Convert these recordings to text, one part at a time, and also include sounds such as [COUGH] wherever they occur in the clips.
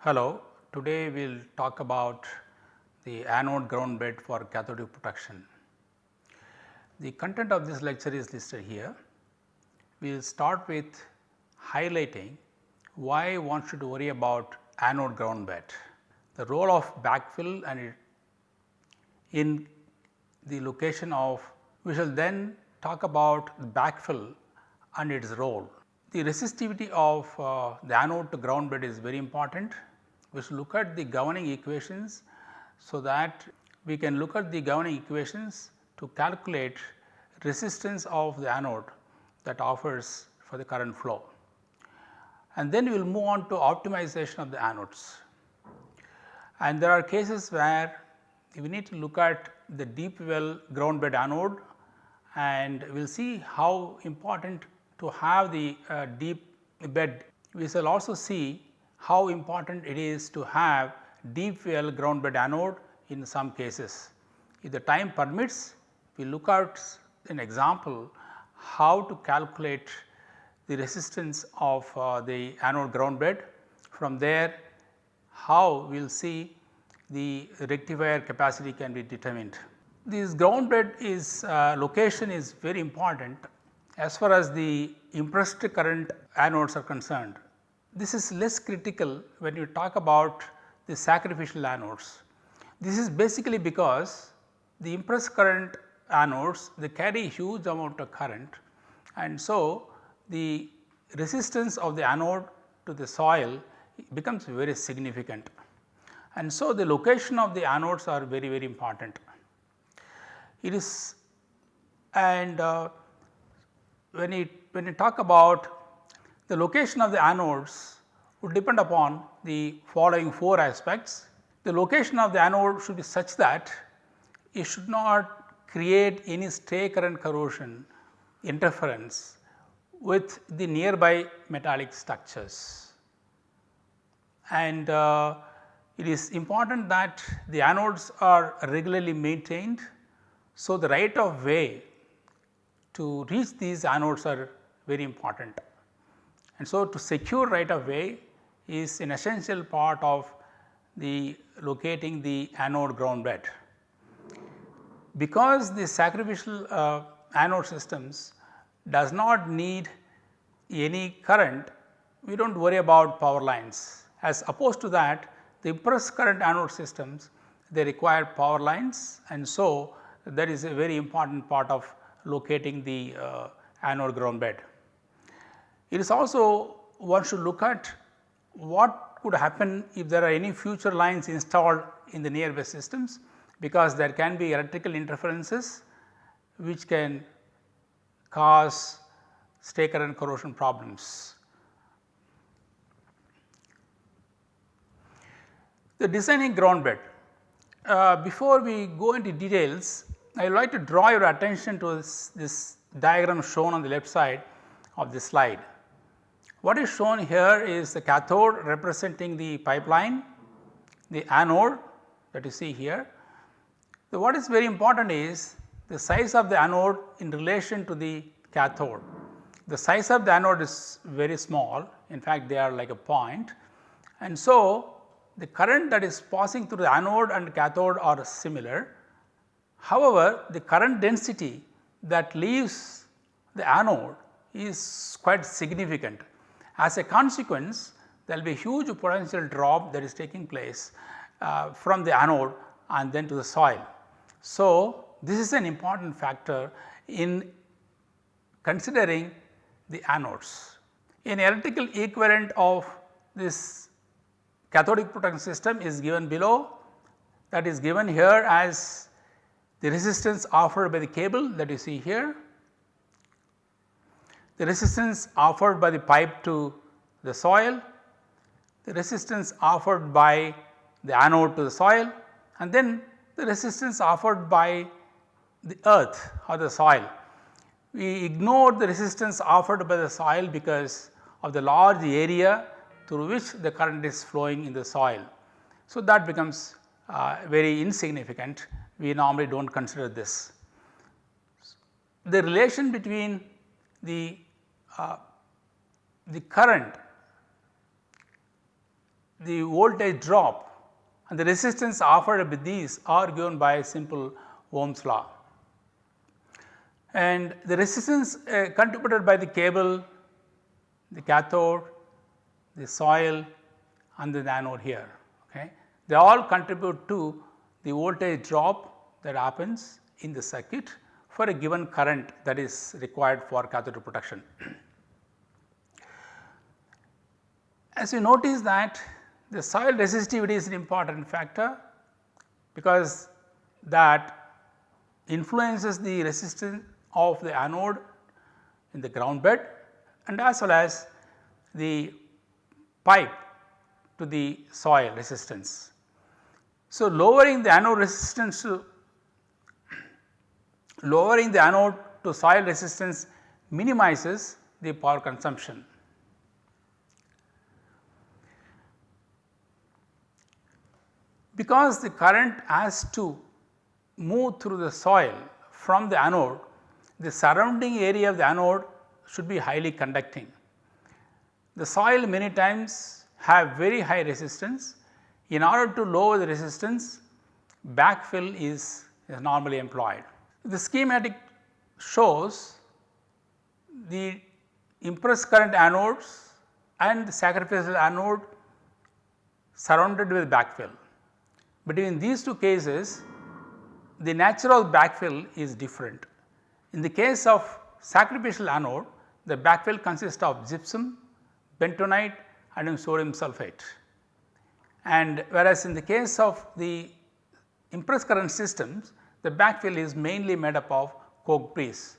Hello, today we will talk about the anode ground bed for cathodic protection. The content of this lecture is listed here. We will start with highlighting why one should worry about anode ground bed, the role of backfill and in the location of we shall then talk about backfill and its role. The resistivity of uh, the anode to ground bed is very important. We should look at the governing equations so that we can look at the governing equations to calculate resistance of the anode that offers for the current flow. And then we will move on to optimization of the anodes. And there are cases where we need to look at the deep well ground bed anode and we will see how important to have the uh, deep bed. We shall also see how important it is to have deep well ground bed anode in some cases. If the time permits, we look at an example how to calculate the resistance of uh, the anode ground bed. From there how we will see the rectifier capacity can be determined. This ground bed is uh, location is very important as far as the impressed current anodes are concerned. This is less critical when you talk about the sacrificial anodes. This is basically because the impressed current anodes they carry huge amount of current and so the resistance of the anode to the soil becomes very significant and so the location of the anodes are very very important. It is and uh, when it when you talk about the location of the anodes would depend upon the following 4 aspects. The location of the anode should be such that it should not create any stray current corrosion interference with the nearby metallic structures. And uh, it is important that the anodes are regularly maintained. So, the right of way to reach these anodes are very important. And so, to secure right of way is an essential part of the locating the anode ground bed. Because the sacrificial uh, anode systems does not need any current, we do not worry about power lines. As opposed to that, the impressed current anode systems they require power lines and so that is a very important part of locating the uh, anode ground bed. It is also one should look at what could happen if there are any future lines installed in the nearby systems because there can be electrical interferences which can cause stray current corrosion problems. The designing ground bed. Uh, before we go into details, I would like to draw your attention to this, this diagram shown on the left side of the slide. What is shown here is the cathode representing the pipeline, the anode that you see here. So, what is very important is the size of the anode in relation to the cathode. The size of the anode is very small in fact they are like a point and so the current that is passing through the anode and cathode are similar. However, the current density that leaves the anode is quite significant as a consequence, there will be a huge potential drop that is taking place uh, from the anode and then to the soil. So, this is an important factor in considering the anodes. An electrical equivalent of this cathodic protection system is given below. That is given here as the resistance offered by the cable that you see here. The resistance offered by the pipe to the soil, the resistance offered by the anode to the soil. And then the resistance offered by the earth or the soil. We ignore the resistance offered by the soil because of the large area through which the current is flowing in the soil. So, that becomes uh, very insignificant we normally do not consider this. The relation between the, uh, the current, the voltage drop and the resistance offered by these are given by simple Ohm's law. And the resistance uh, contributed by the cable, the cathode, the soil and the anode here. Okay. They all contribute to the voltage drop that happens in the circuit for a given current that is required for cathode protection. [CLEARS THROAT] As you notice that the soil resistivity is an important factor because that influences the resistance of the anode in the ground bed and as well as the pipe to the soil resistance. So, lowering the anode resistance to lowering the anode to soil resistance minimizes the power consumption. Because the current has to move through the soil from the anode, the surrounding area of the anode should be highly conducting. The soil many times have very high resistance. In order to lower the resistance, backfill is, is normally employed. The schematic shows the impressed current anodes and the sacrificial anode surrounded with backfill. Between these two cases, the natural backfill is different. In the case of sacrificial anode, the backfill consists of gypsum, bentonite and sodium sulphate. And whereas in the case of the impressed current systems, the backfill is mainly made up of coke breeze.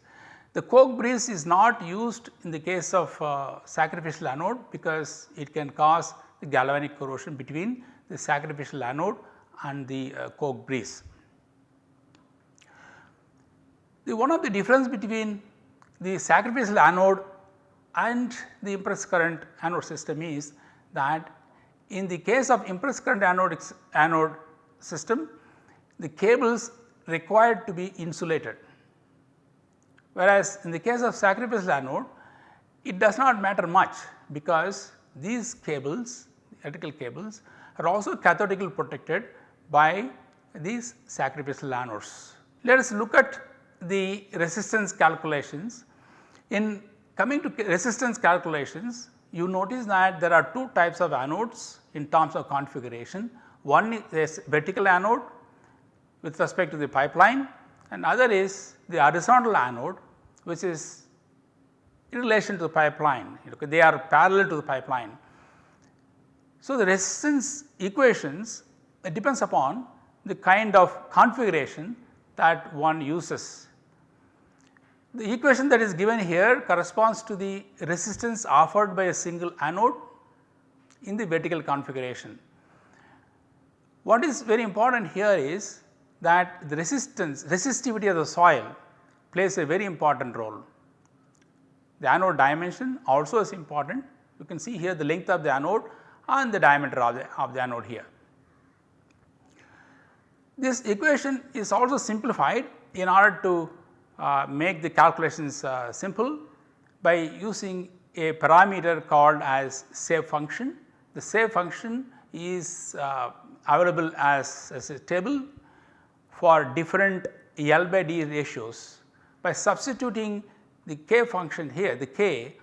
The coke breeze is not used in the case of uh, sacrificial anode because it can cause the galvanic corrosion between the sacrificial anode and the uh, coke breeze. The one of the difference between the sacrificial anode and the impressed current anode system is that in the case of impressed current anode, anode system, the cables required to be insulated. Whereas, in the case of sacrificial anode, it does not matter much because these cables, electrical cables are also cathodically protected by these sacrificial anodes. Let us look at the resistance calculations. In coming to resistance calculations, you notice that there are two types of anodes in terms of configuration. One is vertical anode with respect to the pipeline and other is the horizontal anode which is in relation to the pipeline, they are parallel to the pipeline. So, the resistance equations depends upon the kind of configuration that one uses. The equation that is given here corresponds to the resistance offered by a single anode in the vertical configuration. What is very important here is that the resistance resistivity of the soil plays a very important role. The anode dimension also is important you can see here the length of the anode and the diameter of the, of the anode here. This equation is also simplified in order to make the calculations uh, simple by using a parameter called as shape function. The shape function is uh, available as, as a table for different L by D ratios. By substituting the K function here, the K,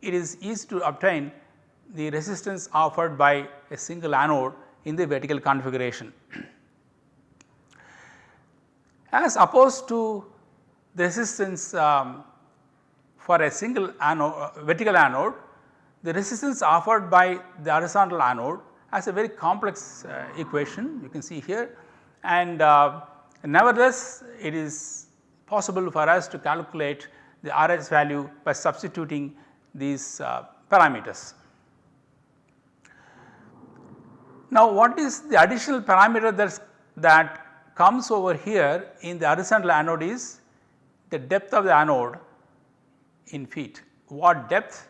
it is easy to obtain the resistance offered by a single anode in the vertical configuration. [CLEARS THROAT] As opposed to the resistance um, for a single anode, uh, vertical anode, the resistance offered by the horizontal anode has a very complex uh, equation you can see here and uh, nevertheless it is possible for us to calculate the RS value by substituting these uh, parameters. Now what is the additional parameter that that comes over here in the horizontal anode is the depth of the anode in feet. What depth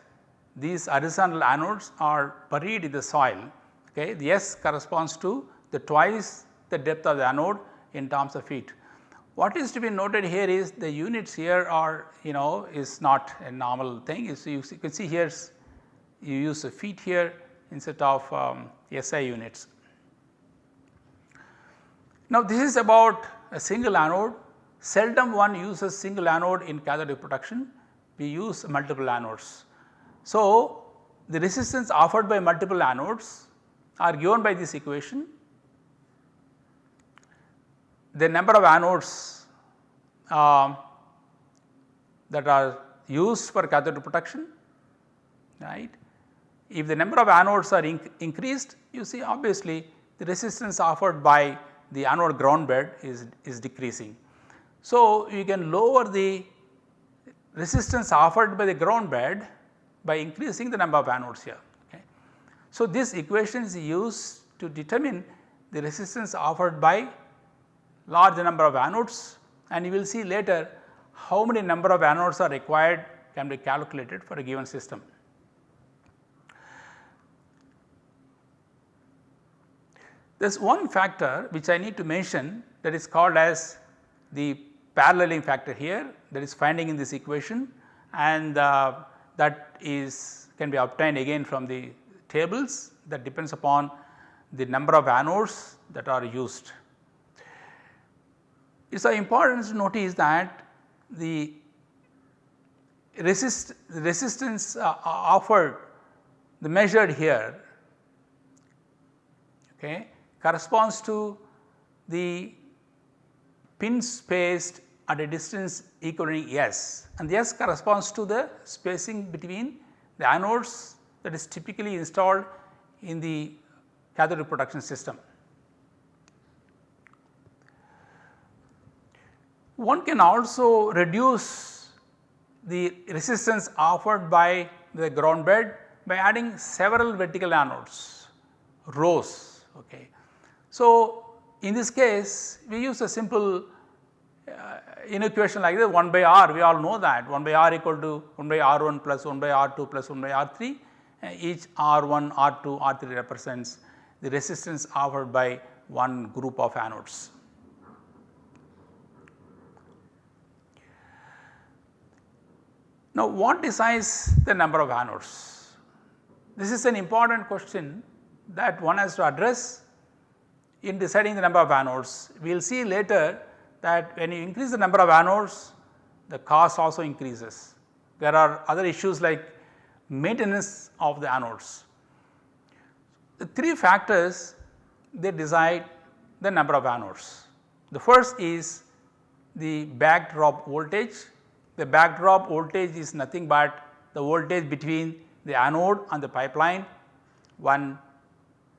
these horizontal anodes are buried in the soil Okay. The S corresponds to the twice the depth of the anode in terms of feet. What is to be noted here is the units here are you know is not a normal thing is you, you can see here you use a feet here instead of um, SI units. Now this is about a single anode seldom one uses single anode in cathode protection we use multiple anodes. So the resistance offered by multiple anodes are given by this equation. The number of anodes uh, that are used for cathode protection right. If the number of anodes are inc increased you see obviously the resistance offered by the anode ground bed is, is decreasing. So, you can lower the resistance offered by the ground bed by increasing the number of anodes here. Okay. So, this equation is used to determine the resistance offered by large number of anodes and you will see later how many number of anodes are required can be calculated for a given system. There is one factor which I need to mention that is called as the paralleling factor here that is finding in this equation and uh, that is can be obtained again from the tables that depends upon the number of anodes that are used. It is important to notice that the resist resistance uh, offered the measured here okay, corresponds to the pins spaced at a distance equaling S and the S corresponds to the spacing between the anodes that is typically installed in the cathode protection system. One can also reduce the resistance offered by the ground bed by adding several vertical anodes rows. Okay. So, in this case we use a simple uh, in equation like this 1 by r we all know that 1 by r equal to 1 by r1 plus 1 by r2 plus 1 by r3 uh, each r1 r2 r3 represents the resistance offered by one group of anodes. Now what decides the number of anodes? This is an important question that one has to address in deciding the number of anodes. We will see later that when you increase the number of anodes the cost also increases. There are other issues like maintenance of the anodes. The three factors they decide the number of anodes. The first is the backdrop voltage. The backdrop voltage is nothing but the voltage between the anode and the pipeline when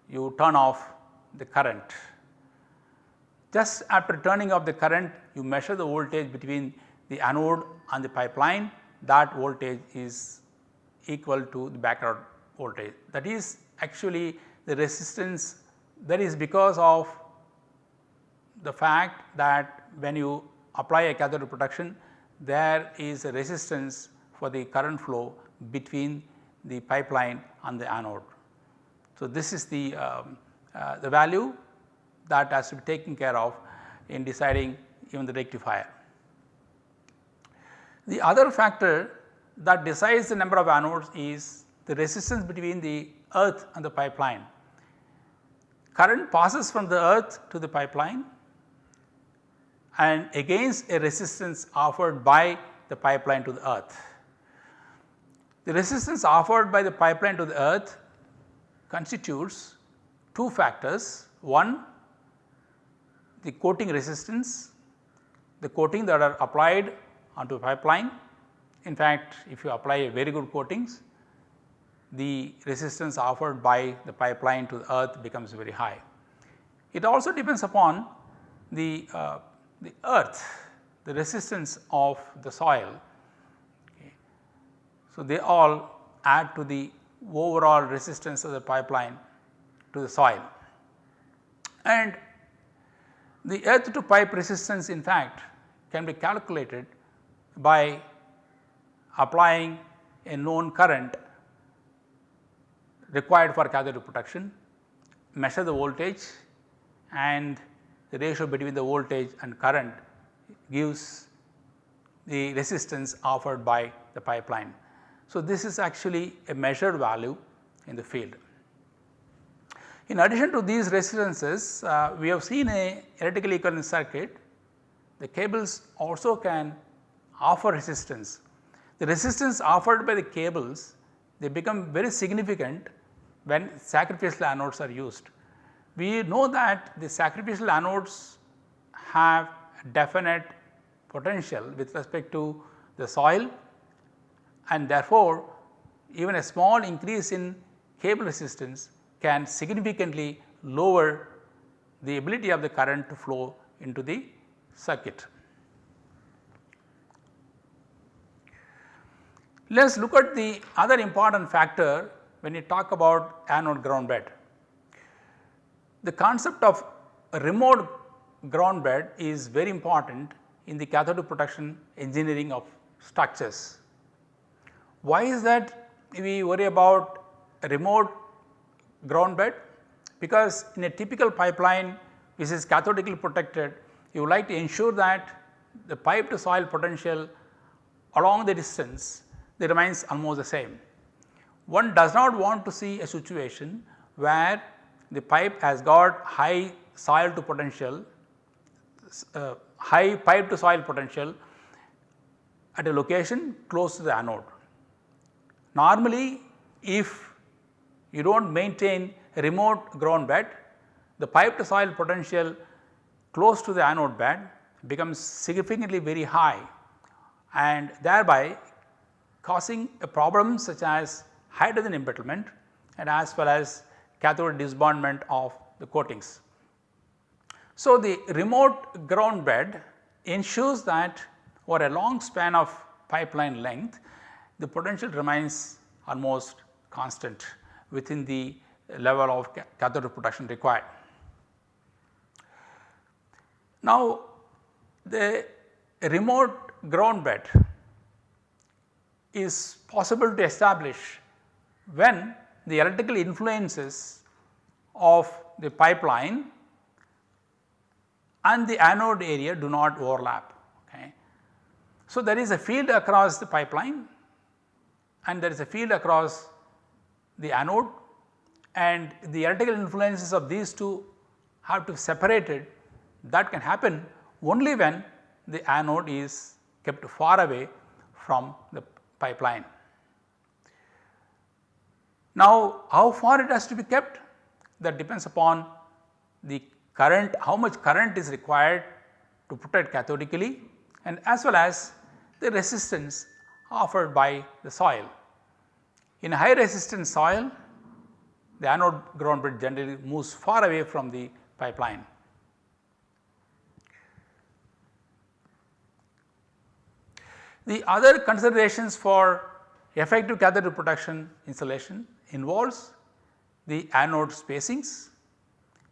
you turn off the current. Just after turning off the current you measure the voltage between the anode and the pipeline that voltage is equal to the background voltage. That is actually the resistance that is because of the fact that when you apply a cathode protection there is a resistance for the current flow between the pipeline and the anode. So, this is the, um, uh, the value that has to be taken care of in deciding even the rectifier. The other factor that decides the number of anodes is the resistance between the earth and the pipeline. Current passes from the earth to the pipeline and against a resistance offered by the pipeline to the earth. The resistance offered by the pipeline to the earth constitutes two factors. One the coating resistance, the coating that are applied onto a pipeline. In fact, if you apply a very good coatings, the resistance offered by the pipeline to the earth becomes very high. It also depends upon the, uh, the earth, the resistance of the soil. Okay. So, they all add to the overall resistance of the pipeline to the soil. And the earth to pipe resistance in fact can be calculated by applying a known current required for cathode protection measure the voltage and the ratio between the voltage and current gives the resistance offered by the pipeline. So, this is actually a measured value in the field. In addition to these resistances, uh, we have seen a electrical equivalent circuit, the cables also can offer resistance. The resistance offered by the cables, they become very significant when sacrificial anodes are used. We know that the sacrificial anodes have definite potential with respect to the soil and therefore, even a small increase in cable resistance can significantly lower the ability of the current to flow into the circuit. Let us look at the other important factor when you talk about anode ground bed. The concept of remote ground bed is very important in the cathode protection engineering of structures. Why is that we worry about remote ground bed? Because in a typical pipeline which is cathodically protected, you would like to ensure that the pipe to soil potential along the distance remains almost the same. One does not want to see a situation where the pipe has got high soil to potential, uh, high pipe to soil potential at a location close to the anode. Normally if you do not maintain a remote ground bed, the pipe to soil potential close to the anode bed becomes significantly very high and thereby causing a problem such as hydrogen embrittlement and as well as cathode disbondment of the coatings. So, the remote ground bed ensures that over a long span of pipeline length the potential remains almost constant within the level of cathode protection required. Now, the remote ground bed is possible to establish when the electrical influences of the pipeline and the anode area do not overlap. Okay. So, there is a field across the pipeline and there is a field across the anode and the electrical influences of these two have to be separated that can happen only when the anode is kept far away from the pipeline. Now, how far it has to be kept that depends upon the current how much current is required to protect cathodically and as well as the resistance offered by the soil. In high resistance soil the anode ground bed generally moves far away from the pipeline. The other considerations for effective cathode protection insulation involves the anode spacings,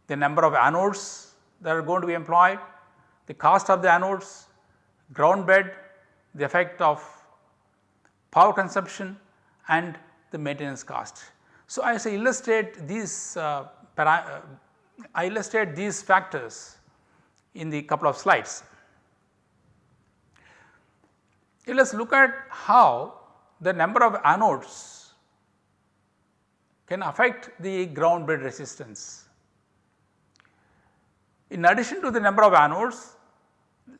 the number of anodes that are going to be employed, the cost of the anodes, ground bed, the effect of power consumption and the maintenance cost. So, I illustrate these uh, uh, I illustrate these factors in the couple of slides. Let us look at how the number of anodes can affect the ground bed resistance. In addition to the number of anodes,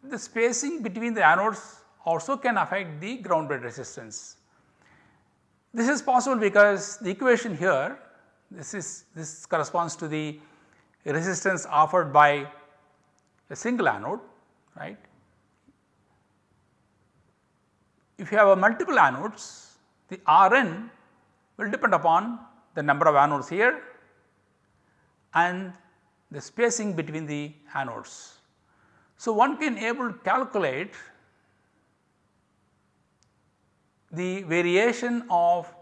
the spacing between the anodes also can affect the ground bed resistance. This is possible because the equation here this is this corresponds to the resistance offered by a single anode right if you have a multiple anodes the Rn will depend upon the number of anodes here and the spacing between the anodes. So, one can able to calculate the variation of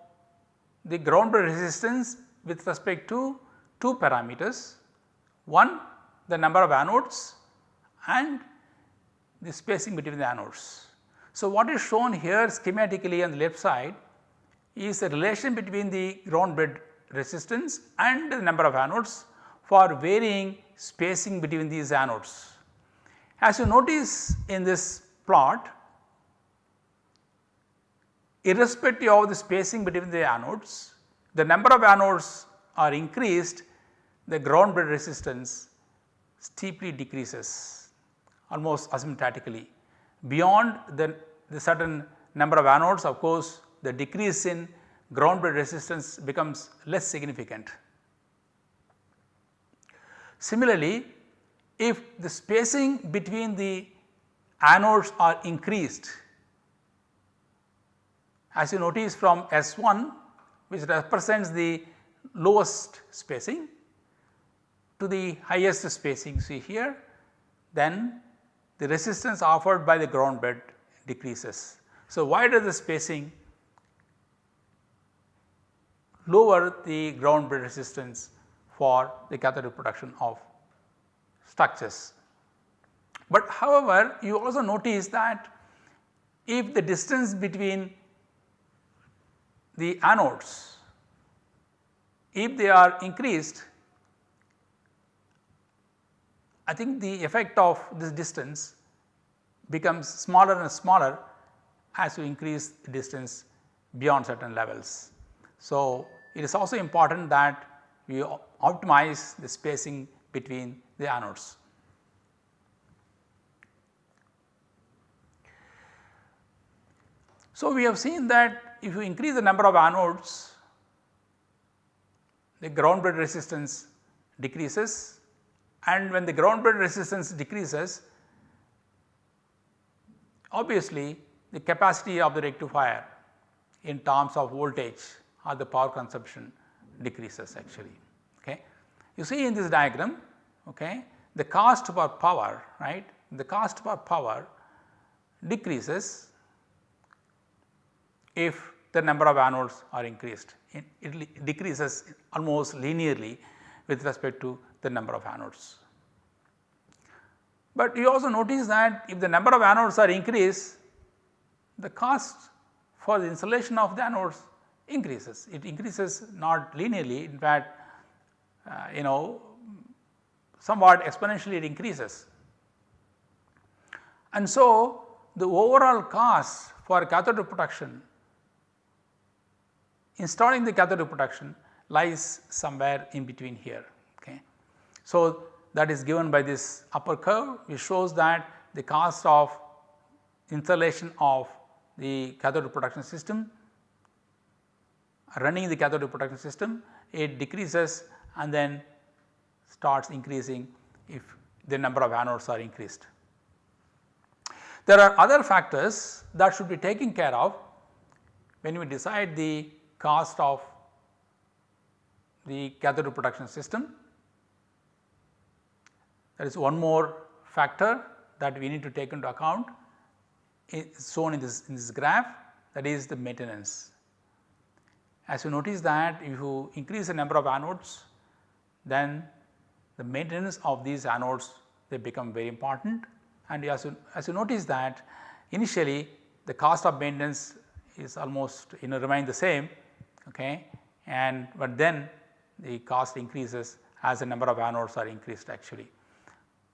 the ground resistance with respect to two parameters. One the number of anodes and the spacing between the anodes. So, what is shown here schematically on the left side is the relation between the ground bed resistance and the number of anodes for varying spacing between these anodes. As you notice in this plot, irrespective of the spacing between the anodes, the number of anodes are increased, the ground bed resistance steeply decreases almost asymptotically. Beyond the, the certain number of anodes of course, the decrease in ground bed resistance becomes less significant. Similarly, if the spacing between the anodes are increased as you notice from S1 which represents the lowest spacing to the highest spacing see here then the resistance offered by the ground bed decreases. So, wider the spacing lower the ground bed resistance for the cathodic protection of structures. But however, you also notice that if the distance between the anodes, if they are increased, I think the effect of this distance becomes smaller and smaller as you increase the distance beyond certain levels. So, it is also important that we optimize the spacing between the anodes. So, we have seen that if you increase the number of anodes, the ground bed resistance decreases and when the ground bed resistance decreases, obviously the capacity of the rectifier in terms of voltage or the power consumption decreases actually. Okay. You see in this diagram okay, the cost per power right, the cost per power decreases if the number of anodes are increased. It, decreases almost linearly with respect to the number of anodes. But you also notice that if the number of anodes are increased, the cost for the installation of the anodes increases. It increases not linearly in fact uh, you know somewhat exponentially it increases. And so, the overall cost for cathode protection installing the cathode protection lies somewhere in between here. Okay. So, that is given by this upper curve which shows that the cost of installation of the cathode protection system running the cathode protection system it decreases and then starts increasing if the number of anodes are increased. There are other factors that should be taken care of when we decide the cost of the cathode protection system. There is one more factor that we need to take into account is shown in this, in this graph that is the maintenance. As you notice that if you increase the number of anodes then the maintenance of these anodes they become very important and as you, as you notice that initially the cost of maintenance is almost you know remain the same okay and but then the cost increases as the number of anodes are increased actually.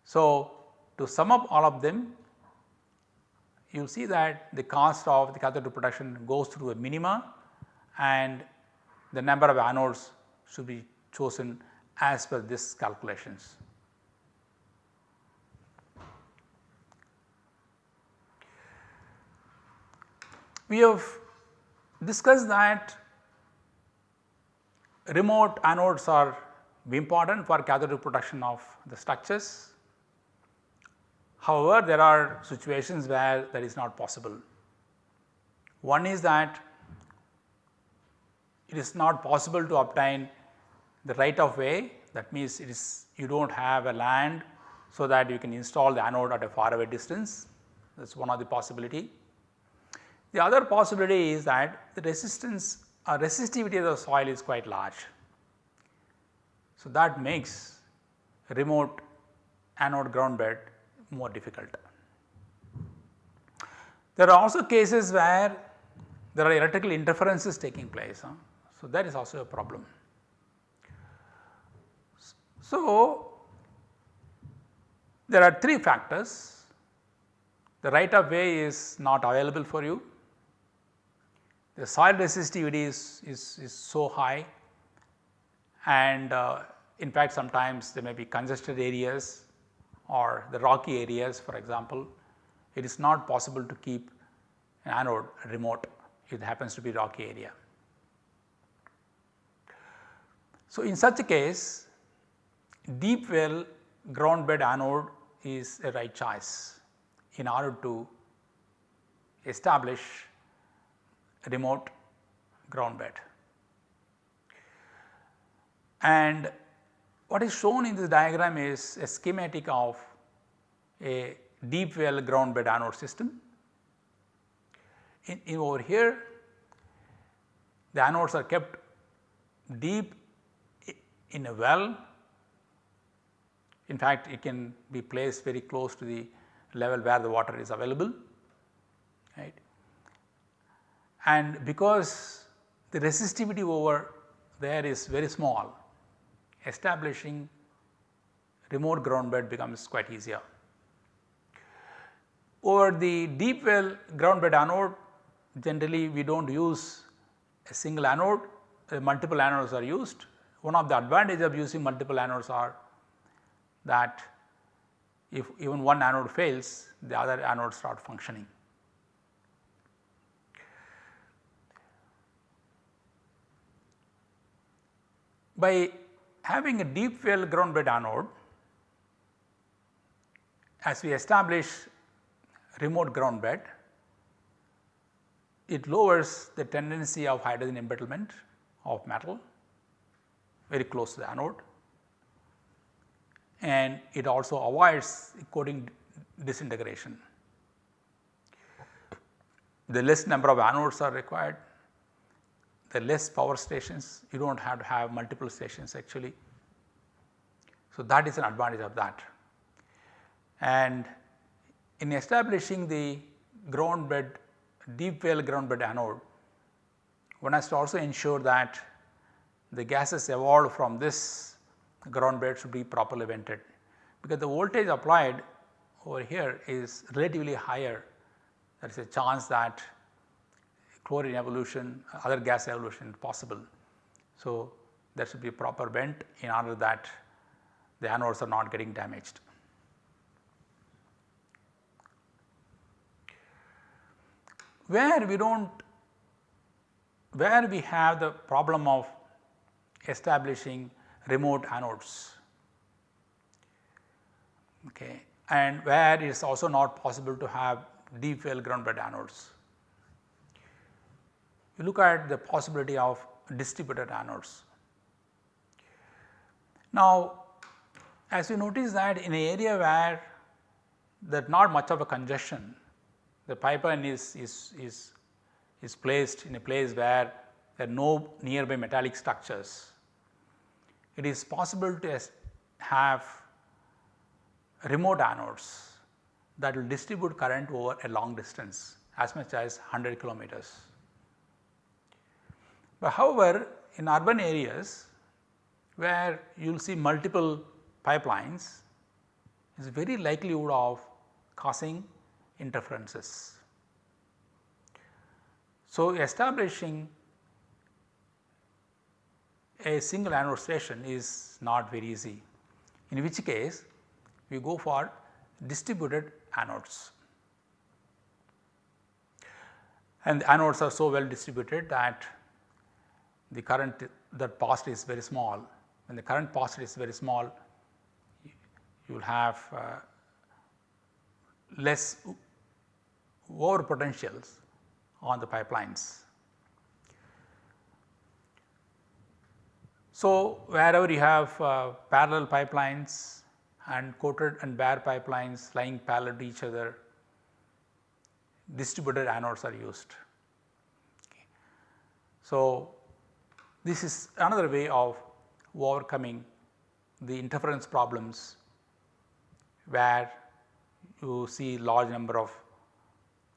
So, to sum up all of them you see that the cost of the cathode protection goes through a minima and the number of anodes should be chosen as per this calculations. We have discussed that remote anodes are important for cathode protection of the structures However, there are situations where that is not possible. One is that it is not possible to obtain the right of way that means it is you do not have a land so that you can install the anode at a far away distance that is one of the possibility. The other possibility is that the resistance or resistivity of the soil is quite large. So, that makes remote anode ground bed more difficult. There are also cases where there are electrical interferences taking place. Huh? So, that is also a problem. So, there are 3 factors. The right of way is not available for you. The soil resistivity is, is, is so high and uh, in fact sometimes there may be congested areas or the rocky areas for example. It is not possible to keep an anode remote it happens to be rocky area. So, in such a case deep well ground bed anode is a right choice in order to establish remote ground bed. And what is shown in this diagram is a schematic of a deep well ground bed anode system. In, in over here the anodes are kept deep in a well in fact, it can be placed very close to the level where the water is available right. And because the resistivity over there is very small establishing remote ground bed becomes quite easier. Over the deep well ground bed anode generally we do not use a single anode, uh, multiple anodes are used. One of the advantage of using multiple anodes are that if even one anode fails the other anodes start functioning. By having a deep well ground bed anode as we establish remote ground bed it lowers the tendency of hydrogen embrittlement of metal very close to the anode and it also avoids coating disintegration. The less number of anodes are required, the less power stations you do not have to have multiple stations actually. So, that is an advantage of that. And in establishing the ground bed deep well ground bed anode, one has to also ensure that the gases evolved from this ground bed should be properly vented because the voltage applied over here is relatively higher there is a chance that chlorine evolution other gas evolution possible. So, there should be proper vent in order that the anodes are not getting damaged. Where we do not where we have the problem of establishing remote anodes okay, and where it is also not possible to have deep well ground bed anodes. You look at the possibility of distributed anodes. Now, as you notice that in an area where is not much of a congestion, the pipeline is, is, is, is placed in a place where there are no nearby metallic structures it is possible to have remote anodes that will distribute current over a long distance as much as 100 kilometers. But however, in urban areas where you will see multiple pipelines is very likelihood of causing interferences. So, establishing a single anode station is not very easy in which case we go for distributed anodes. And the anodes are so well distributed that the current that passed is very small. When the current passed is very small, you will have uh, less over potentials on the pipelines. So, wherever you have uh, parallel pipelines and coated and bare pipelines lying parallel to each other, distributed anodes are used. Okay. So, this is another way of overcoming the interference problems where you see large number of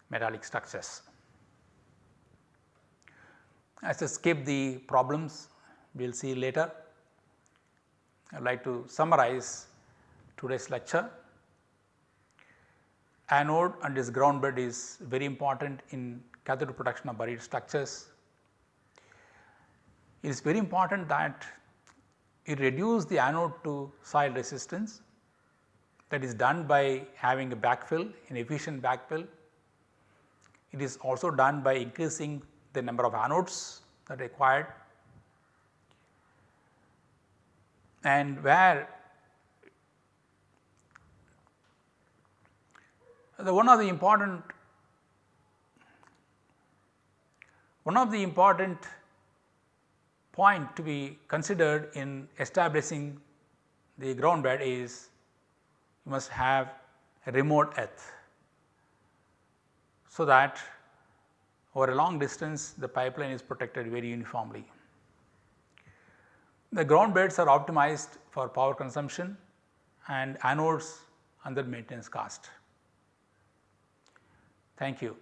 metallic structures. As I skip the problems we will see later. I would like to summarize today's lecture. Anode and its ground bed is very important in cathode protection of buried structures. It is very important that it reduce the anode to soil resistance that is done by having a backfill an efficient backfill. It is also done by increasing the number of anodes that are required and where the one of the important one of the important point to be considered in establishing the ground bed is you must have a remote earth. So, that over a long distance the pipeline is protected very uniformly. The ground beds are optimized for power consumption and anodes under maintenance cost. Thank you.